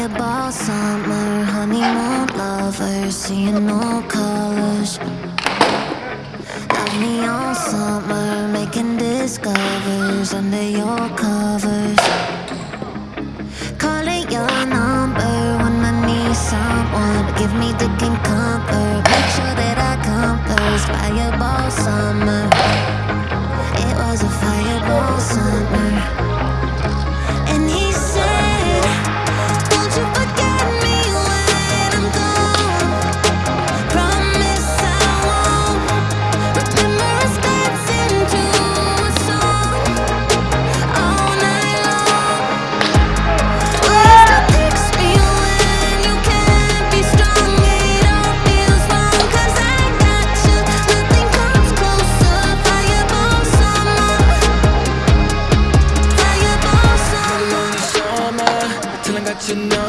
Fireball summer, honeymoon lover, seeing no colors. Love me all summer, making discovers under your covers. Calling your number when I need someone Give me dick and comfort, make sure that I come first Fireball summer, it was a fireball summer.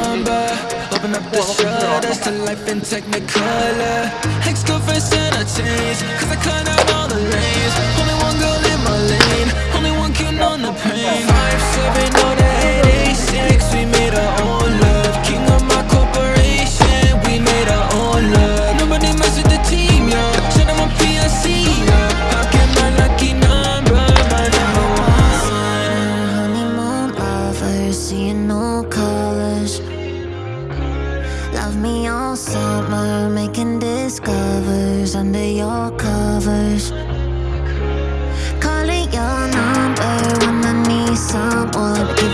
Number. Open up the shutters to life in Technicolor. Ex-girlfriend said I changed, cause I cut out all the lanes. Only one girl in my lane, only one can on the pain. Five, seven, oh, the eight, eight, six. We made our own love. King of my corporation, we made our own love. Nobody mess with the team, yo. Shout out my PIC, yo. I get my lucky number, my number one. honeymoon lovers, seeing no colors. Love me all summer, making discovers under your covers. Calling your number when I need someone.